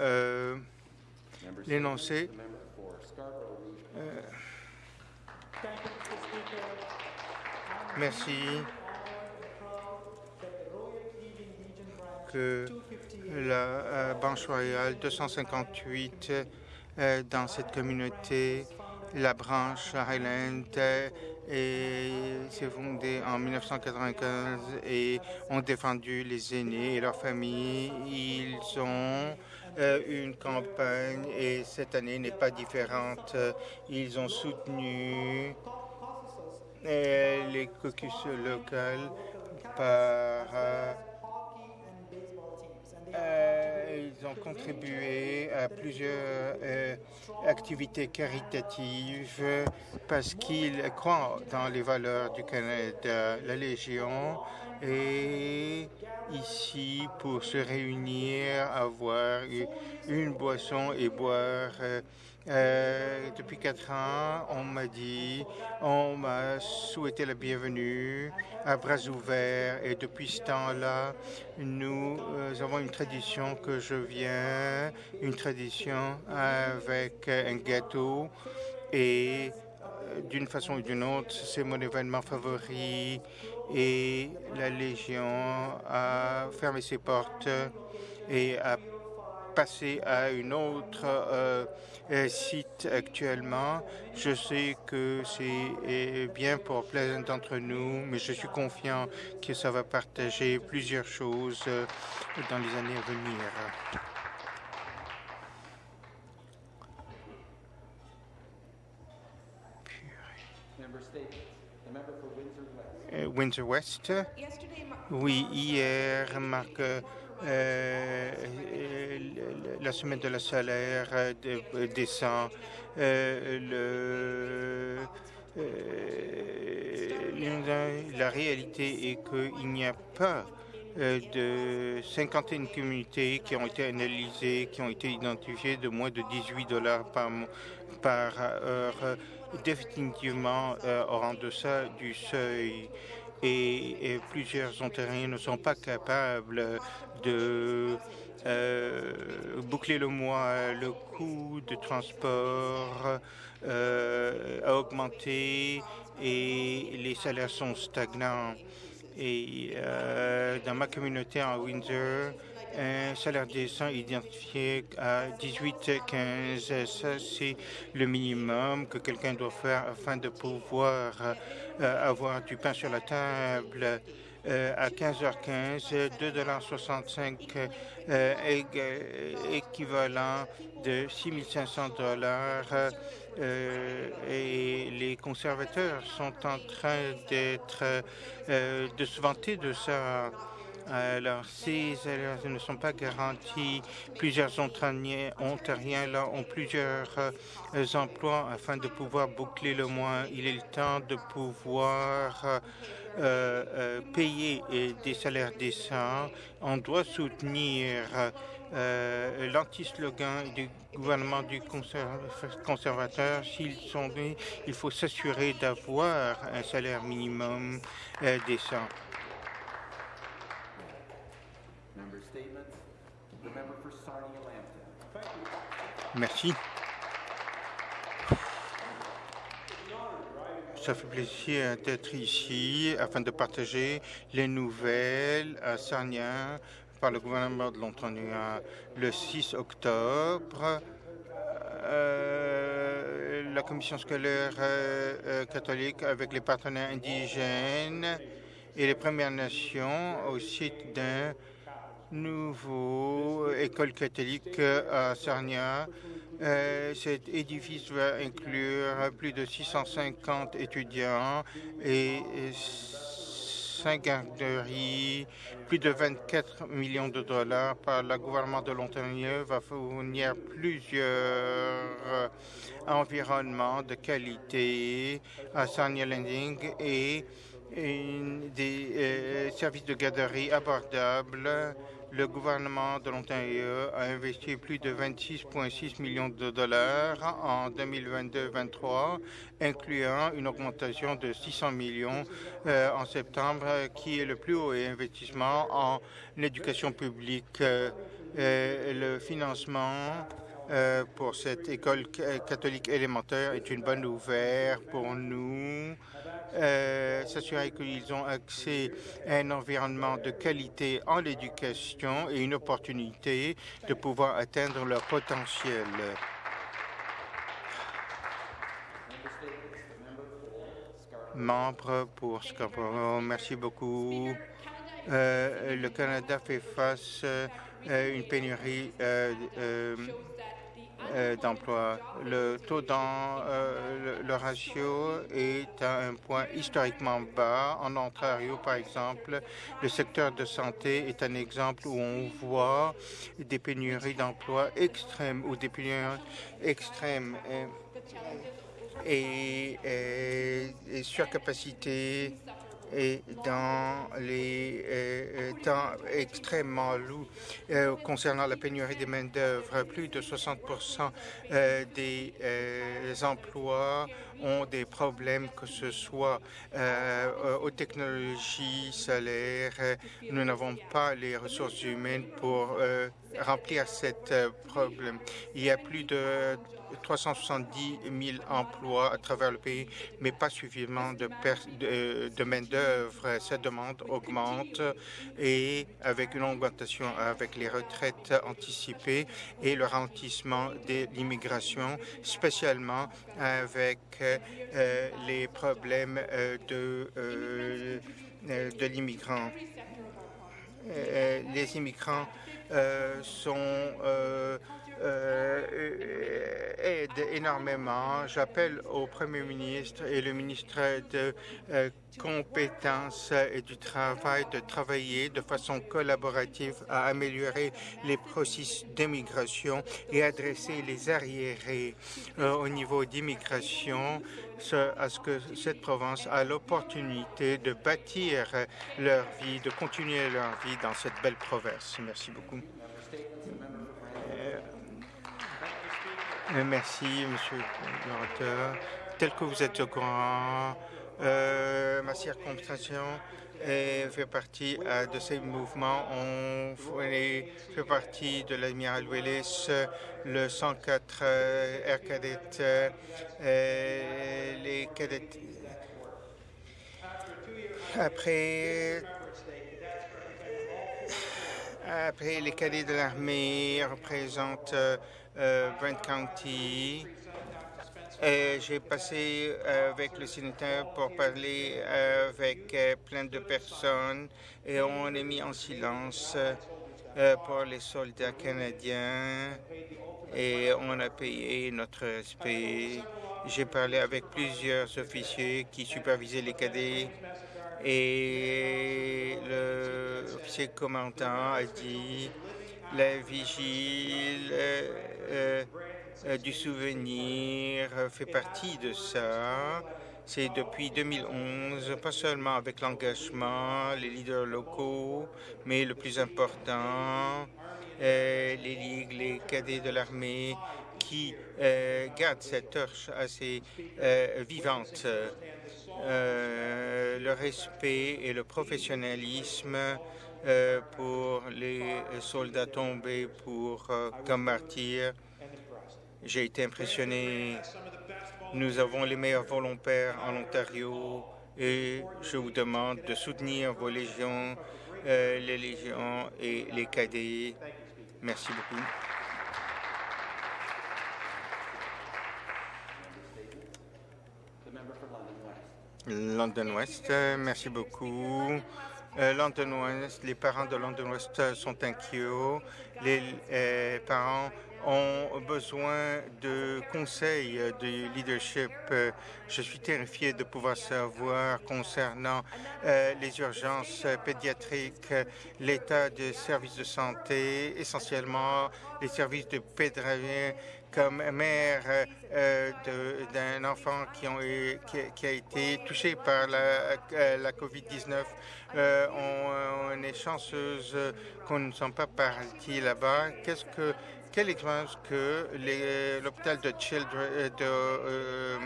euh, l'énoncé. Euh, merci. Que la euh, Banque royale 258 euh, dans cette communauté, la branche Highland s'est fondée en 1995 et ont défendu les aînés et leurs familles. Ils ont une campagne et cette année n'est pas différente. Ils ont soutenu euh, les caucus locaux par euh, euh, ils ont contribué à plusieurs euh, activités caritatives parce qu'ils croient dans les valeurs du Canada. La Légion est ici pour se réunir, avoir une boisson et boire euh, euh, depuis quatre ans, on m'a dit, on m'a souhaité la bienvenue à bras ouverts. Et depuis ce temps-là, nous euh, avons une tradition que je viens, une tradition avec un gâteau. Et d'une façon ou d'une autre, c'est mon événement favori et la Légion a fermé ses portes et a passé à une autre euh, euh, site actuellement. Je sais que c'est euh, bien pour plein d'entre nous, mais je suis confiant que ça va partager plusieurs choses dans les années à venir. Windsor West. Oui, hier marque euh, la semaine de la salaire euh, euh, descend. la réalité est qu'il n'y a pas de 51 communautés qui ont été analysées, qui ont été identifiées de moins de 18 dollars par, par heure, définitivement au rang de ça du seuil et, plusieurs Ontariens ne sont pas capables de euh, boucler le mois. Le coût de transport euh, a augmenté et les salaires sont stagnants. Et euh, dans ma communauté en Windsor, un salaire décent identifié à 18-15. Ça, c'est le minimum que quelqu'un doit faire afin de pouvoir euh, avoir du pain sur la table. Euh, à 15h15, 2,65 euh, équivalent de 6500 dollars. Euh, et les conservateurs sont en train d'être de se vanter de ça. Alors, ces salaires ne sont pas garantis. Plusieurs Ontariens, ont plusieurs euh, emplois afin de pouvoir boucler le mois. Il est le temps de pouvoir euh, euh, payer des salaires décents. On doit soutenir l'anti-slogan du gouvernement du conservateur. S'ils sont il faut s'assurer d'avoir un salaire minimum décent. Merci. Ça fait plaisir d'être ici afin de partager les nouvelles à Sarnia par le gouvernement de l'Ontario le 6 octobre. Euh, la commission scolaire euh, euh, catholique avec les partenaires indigènes et les Premières Nations au site d'un nouveau école catholique à Sarnia. Euh, cet édifice va inclure plus de 650 étudiants et 5 garderies, plus de 24 millions de dollars par le gouvernement de l'Ontario va fournir plusieurs environnements de qualité à Sarnia Landing et des euh, services de garderie abordables le gouvernement de l'Ontario a investi plus de 26,6 millions de dollars en 2022-23, incluant une augmentation de 600 millions euh, en septembre, qui est le plus haut investissement en éducation publique. le financement pour cette école catholique élémentaire est une bonne nouvelle pour nous. S'assurer qu'ils ont accès à un environnement de qualité en éducation et une opportunité de pouvoir atteindre leur potentiel. Membre pour Scarborough, merci beaucoup. Euh, le Canada fait face euh, une pénurie euh, d'emplois. Le taux dans le, ratio est à un point historiquement bas. En Ontario, par exemple, le secteur de santé est un exemple où on voit des pénuries d'emplois extrêmes ou des pénuries extrêmes et, et, surcapacité et dans les euh, euh, temps extrêmement lourds euh, concernant la pénurie des main-d'œuvre. Plus de 60% des emplois ont des problèmes, que ce soit aux technologies, salaires. Nous n'avons pas les ressources humaines pour remplir cet problème. Il y a plus de 370 000 emplois à travers le pays, mais pas suffisamment de, de, main-d'œuvre. Cette demande augmente et avec une augmentation avec les retraites anticipées et le ralentissement de l'immigration, spécialement avec euh, les problèmes euh, euh, de l'immigrant. Les immigrants sont euh, énormément. J'appelle au Premier ministre et le ministre de euh, compétences et du travail de travailler de façon collaborative à améliorer les processus d'immigration et adresser les arriérés euh, au niveau d'immigration à ce que cette province a l'opportunité de bâtir leur vie, de continuer leur vie dans cette belle province. Merci beaucoup. Euh, merci, Monsieur l'orateur. Tel que vous êtes au courant, euh, ma circonscription fait partie euh, de ces mouvements. On fait partie de l'Admiral Willis, le 104 Air Cadet, les cadets. Après après, les cadets de l'armée représentent euh, Brent County. J'ai passé euh, avec le sénateur pour parler euh, avec plein de personnes et on est mis en silence pour les soldats canadiens et on a payé notre respect. J'ai parlé avec plusieurs officiers qui supervisaient les cadets et l'officier commandant a dit la vigile euh, euh, du souvenir fait partie de ça. C'est depuis 2011, pas seulement avec l'engagement, les leaders locaux, mais le plus important, euh, les ligues, les cadets de l'armée qui gardent cette torche assez vivante. le respect et le professionnalisme euh, pour les soldats tombés pour, euh, comme martyrs. J'ai été impressionné. Nous avons les meilleurs volontaires en Ontario et je vous demande de soutenir vos légions, euh, les légions et les cadets. Merci beaucoup. London West, merci beaucoup. Euh, London West, les parents de London West sont inquiets. Les euh, parents ont besoin de conseils de leadership. Je suis terrifié de pouvoir savoir concernant euh, les urgences pédiatriques, l'état des services de santé, essentiellement les services de pédiatrie comme mère euh, d'un enfant qui, a été touché par la, euh, la COVID-19, euh, on, est chanceuse qu'on ne soit pas partis là-bas. Qu'est-ce que quelle expérience que l'hôpital de Children de,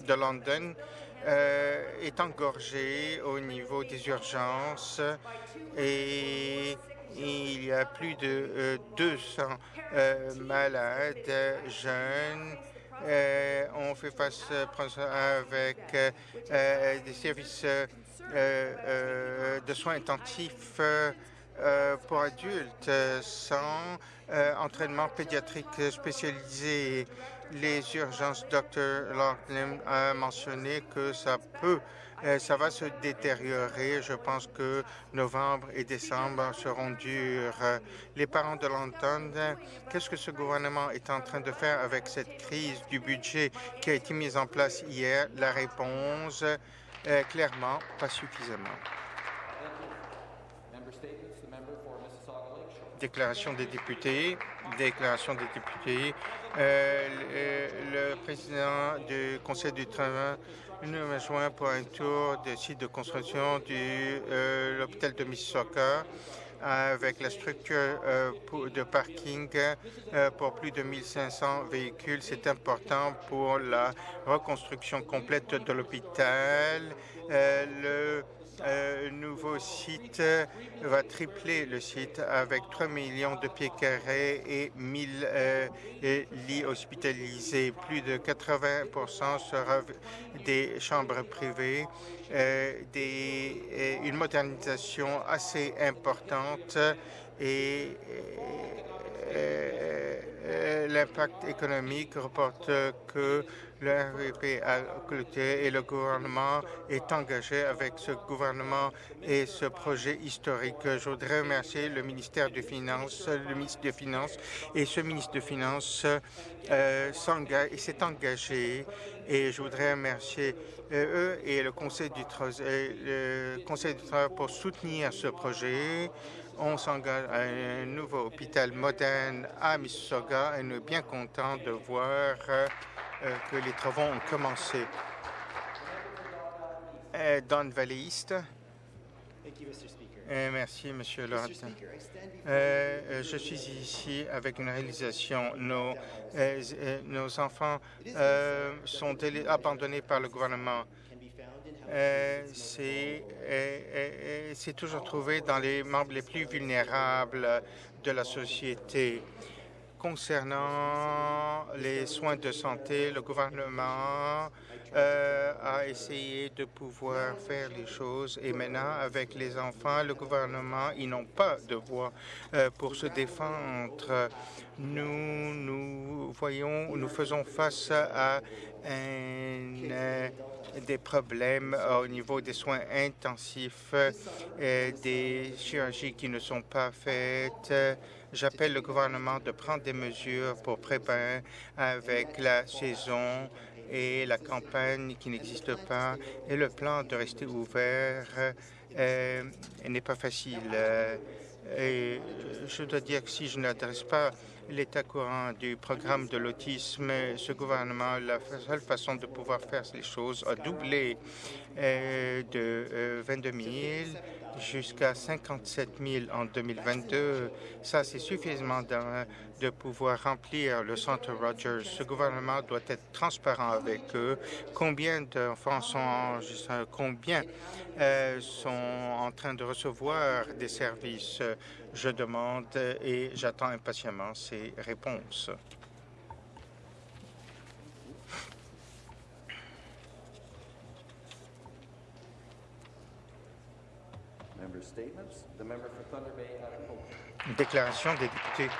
de London est engorgé au niveau des urgences et il y a plus de 200 malades jeunes. on fait face avec des services de soins intensifs pour adultes sans entraînement pédiatrique spécialisé. Les urgences, Dr. Loughlin a mentionné que ça peut euh, ça va se détériorer. Je pense que novembre et décembre seront durs. Les parents de l'entendre, qu'est-ce que ce gouvernement est en train de faire avec cette crise du budget qui a été mise en place hier? La réponse, euh, clairement, pas suffisamment. Déclaration des députés. Déclaration des députés. Euh, le, président du Conseil du travail nous rejoint pour un tour des sites de construction de euh, l'hôpital de Mississauga avec la structure euh, de parking pour plus de 1500 véhicules. C'est important pour la reconstruction complète de l'hôpital. le un nouveau site va tripler le site avec 3 millions de pieds carrés et 1000 euh, lits hospitalisés. Plus de 80% sera des chambres privées, euh, des, une modernisation assez importante et euh, l'impact économique reporte que le RVP a clôturé et le gouvernement est engagé avec ce gouvernement et ce projet historique. Je voudrais remercier le ministère des Finances, le ministre des Finances et ce ministre des Finances euh, s'est engagé et je voudrais remercier euh, eux et le Conseil du, le Conseil du Travail pour soutenir ce projet. On s'engage à un nouveau hôpital moderne à Mississauga et nous sommes bien contents de voir euh, que les travaux ont commencé. Euh, Don Valley euh, merci, Monsieur Lord. je suis ici avec une réalisation. Nos, nos enfants sont abandonnés par le gouvernement. C'est toujours trouvé dans les membres les plus vulnérables de la société. Concernant les soins de santé, le gouvernement euh, a essayé de pouvoir faire les choses et maintenant, avec les enfants, le gouvernement, ils n'ont pas de voix euh, pour se défendre. Nous, nous voyons, nous faisons face à euh, des problèmes au niveau des soins intensifs, des chirurgies qui ne sont pas faites, J'appelle le gouvernement de prendre des mesures pour préparer avec la saison et la campagne qui n'existe pas et le plan de rester ouvert euh, n'est pas facile. Et je dois dire que si je n'adresse pas l'état courant du programme de l'autisme, ce gouvernement, la seule façon de pouvoir faire les choses a doublé euh, de 22 euh, 000 jusqu'à 57 000 en 2022. Ça, c'est suffisamment de pouvoir remplir le centre Rogers. Ce gouvernement doit être transparent avec eux. Combien d'enfants sont Combien euh, sont en train de recevoir des services? Je demande et j'attends impatiemment ces réponses. Déclaration des députés.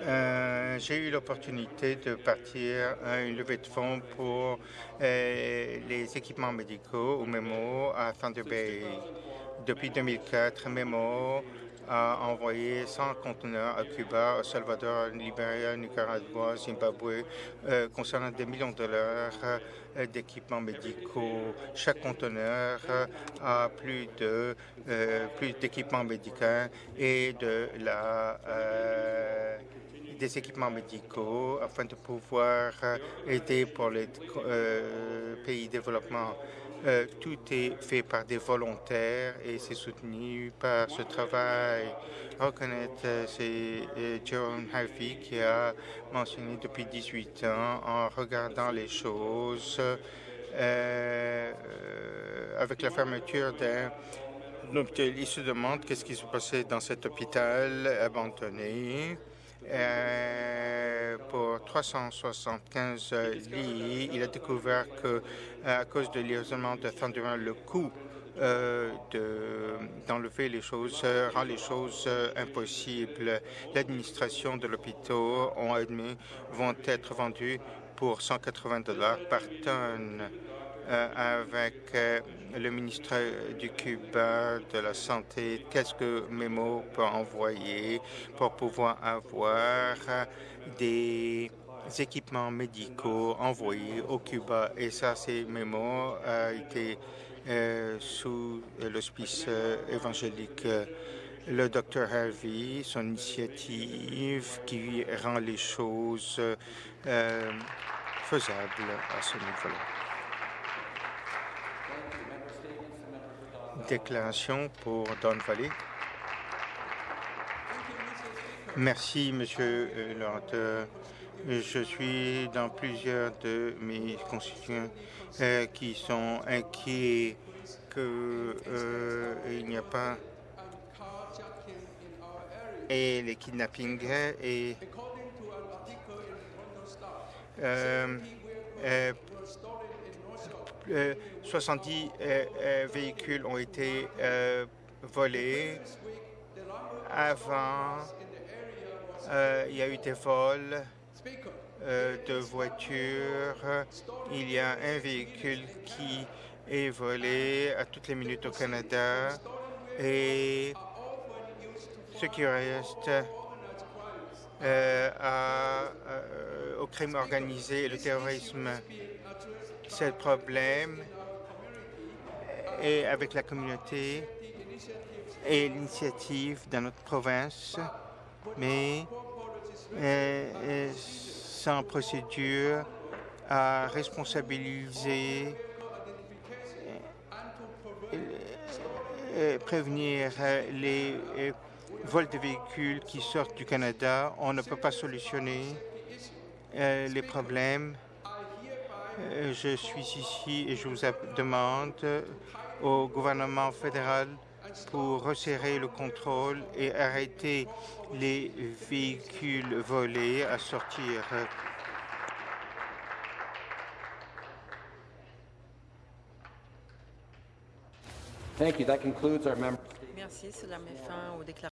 Euh, j'ai eu l'opportunité de partir à une levée de fonds pour euh, les équipements médicaux au MEMO à Thunder Bay. Depuis 2004, MEMO a envoyé 100 conteneurs à Cuba, au Salvador, Libéria, Nicaragua, Zimbabwe, euh, concernant des millions de dollars euh, d'équipements médicaux. Chaque conteneur a plus de euh, plus d'équipements médicaux et de la des équipements médicaux afin de pouvoir aider pour les pays développement. Euh, tout est fait par des volontaires et c'est soutenu par ce travail. Reconnaître, euh, c'est euh, Jerome Harvey qui a mentionné depuis 18 ans en regardant les choses avec la fermeture d'un hôpital. Ils se demandent qu'est-ce qui se passait dans cet hôpital abandonné. Euh, pour 375 lits, il a découvert que à cause de l'isolement de Thunderman, le coût euh, d'enlever les choses euh, rend les choses euh, impossibles. L'administration de l'hôpital ont admis vont être vendus pour 180 dollars par tonne. Euh, avec euh, le ministre du Cuba de la Santé, qu'est-ce que Memo peut envoyer pour pouvoir avoir des équipements médicaux envoyés au Cuba? Et ça, c'est Memo a été euh, sous l'hospice évangélique. Le docteur Harvey, son initiative qui rend les choses faisables à ce niveau-là. Déclaration pour Don Valley. Merci, Monsieur l'orateur. Je suis dans plusieurs de mes constituants euh, qui sont inquiets qu'il euh, n'y a pas et les kidnappings et euh, 70 euh, euh, véhicules ont été euh, volés. Avant, il y a eu des vols de voitures. Il y a un véhicule qui est volé à toutes les minutes au Canada. Et ce qui reste au crime organisé et le terrorisme le problème et avec la communauté et l'initiative dans notre province, mais euh, euh, sans procédure à responsabiliser euh, prévenir les vols de véhicules qui sortent du Canada. On ne peut pas solutionner les problèmes euh, je suis ici et je vous demande au gouvernement fédéral pour resserrer le contrôle et arrêter les véhicules volés à sortir. Merci. Cela met fin aux déclarations.